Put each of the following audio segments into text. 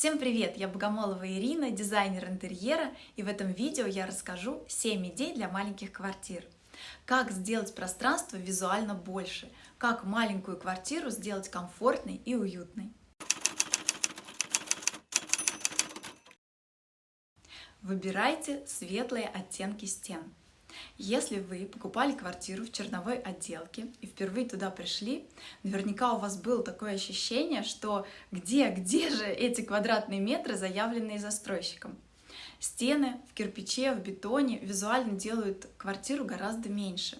Всем привет! Я Богомолова Ирина, дизайнер интерьера, и в этом видео я расскажу 7 идей для маленьких квартир. Как сделать пространство визуально больше, как маленькую квартиру сделать комфортной и уютной. Выбирайте светлые оттенки стен. Если вы покупали квартиру в черновой отделке и впервые туда пришли, наверняка у вас было такое ощущение, что где, где же эти квадратные метры, заявленные застройщиком? Стены в кирпиче, в бетоне визуально делают квартиру гораздо меньше.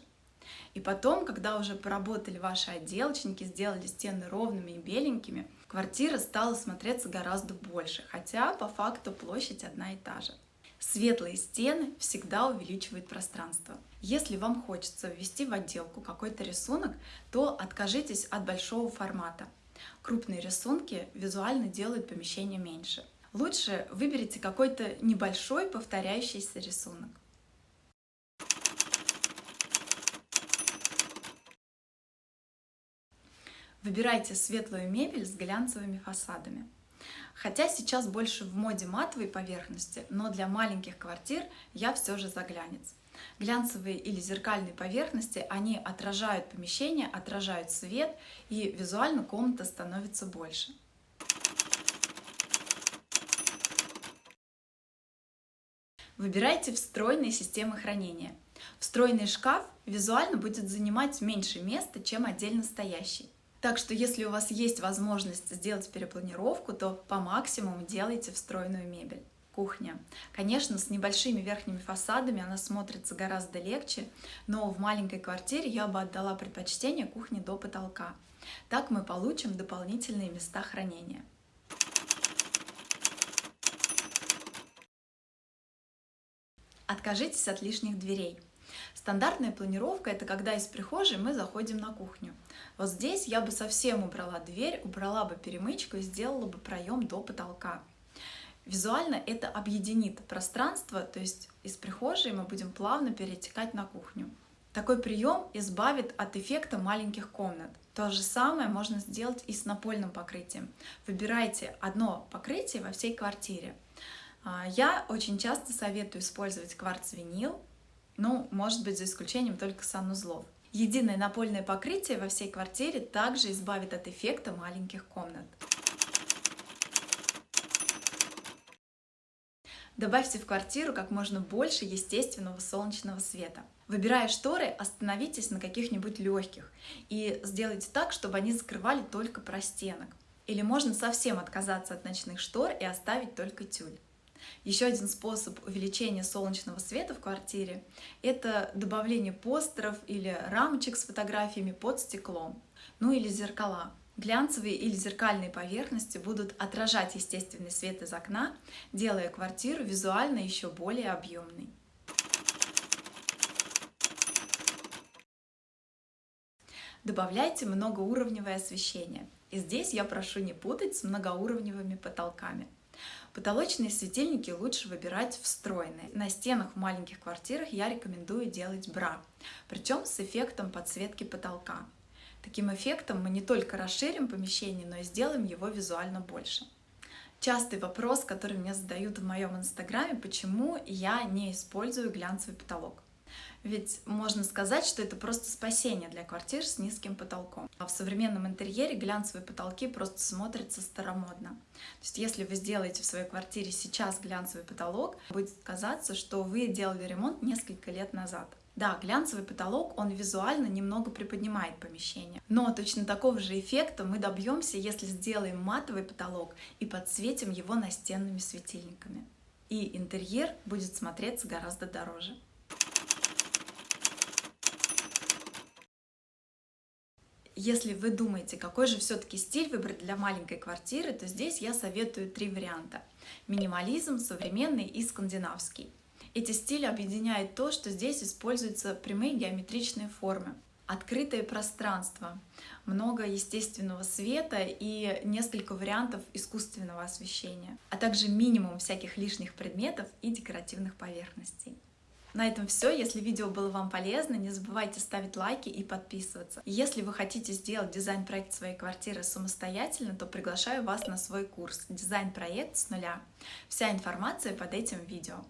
И потом, когда уже поработали ваши отделочники, сделали стены ровными и беленькими, квартира стала смотреться гораздо больше, хотя по факту площадь одна и та же. Светлые стены всегда увеличивают пространство. Если вам хочется ввести в отделку какой-то рисунок, то откажитесь от большого формата. Крупные рисунки визуально делают помещение меньше. Лучше выберите какой-то небольшой повторяющийся рисунок. Выбирайте светлую мебель с глянцевыми фасадами. Хотя сейчас больше в моде матовой поверхности, но для маленьких квартир я все же заглянец. Глянцевые или зеркальные поверхности, они отражают помещение, отражают свет, и визуально комната становится больше. Выбирайте встроенные системы хранения. Встроенный шкаф визуально будет занимать меньше места, чем отдельно стоящий. Так что если у вас есть возможность сделать перепланировку, то по максимуму делайте встроенную мебель. Кухня. Конечно, с небольшими верхними фасадами она смотрится гораздо легче, но в маленькой квартире я бы отдала предпочтение кухне до потолка. Так мы получим дополнительные места хранения. Откажитесь от лишних дверей. Стандартная планировка – это когда из прихожей мы заходим на кухню. Вот здесь я бы совсем убрала дверь, убрала бы перемычку и сделала бы проем до потолка. Визуально это объединит пространство, то есть из прихожей мы будем плавно перетекать на кухню. Такой прием избавит от эффекта маленьких комнат. То же самое можно сделать и с напольным покрытием. Выбирайте одно покрытие во всей квартире. А, я очень часто советую использовать кварц-винил, ну, может быть, за исключением только санузлов. Единое напольное покрытие во всей квартире также избавит от эффекта маленьких комнат. Добавьте в квартиру как можно больше естественного солнечного света. Выбирая шторы, остановитесь на каких-нибудь легких и сделайте так, чтобы они закрывали только простенок. Или можно совсем отказаться от ночных штор и оставить только тюль. Еще один способ увеличения солнечного света в квартире – это добавление постеров или рамочек с фотографиями под стеклом, ну или зеркала. Глянцевые или зеркальные поверхности будут отражать естественный свет из окна, делая квартиру визуально еще более объемной. Добавляйте многоуровневое освещение. И здесь я прошу не путать с многоуровневыми потолками. Потолочные светильники лучше выбирать встроенные. На стенах в маленьких квартирах я рекомендую делать бра, причем с эффектом подсветки потолка. Таким эффектом мы не только расширим помещение, но и сделаем его визуально больше. Частый вопрос, который мне задают в моем инстаграме, почему я не использую глянцевый потолок. Ведь можно сказать, что это просто спасение для квартир с низким потолком. А в современном интерьере глянцевые потолки просто смотрятся старомодно. То есть если вы сделаете в своей квартире сейчас глянцевый потолок, будет казаться, что вы делали ремонт несколько лет назад. Да, глянцевый потолок, он визуально немного приподнимает помещение. Но точно такого же эффекта мы добьемся, если сделаем матовый потолок и подсветим его настенными светильниками. И интерьер будет смотреться гораздо дороже. Если вы думаете, какой же все-таки стиль выбрать для маленькой квартиры, то здесь я советую три варианта. Минимализм, современный и скандинавский. Эти стили объединяет то, что здесь используются прямые геометричные формы, открытое пространство, много естественного света и несколько вариантов искусственного освещения, а также минимум всяких лишних предметов и декоративных поверхностей. На этом все. Если видео было вам полезно, не забывайте ставить лайки и подписываться. Если вы хотите сделать дизайн-проект своей квартиры самостоятельно, то приглашаю вас на свой курс «Дизайн-проект с нуля». Вся информация под этим видео.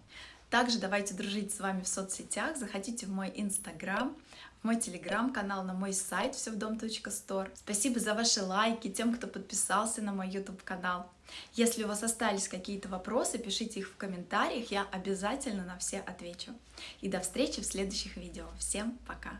Также давайте дружить с вами в соцсетях, заходите в мой инстаграм, в мой телеграм-канал, на мой сайт всевдом.стор. Спасибо за ваши лайки, тем, кто подписался на мой YouTube канал. Если у вас остались какие-то вопросы, пишите их в комментариях, я обязательно на все отвечу. И до встречи в следующих видео. Всем пока!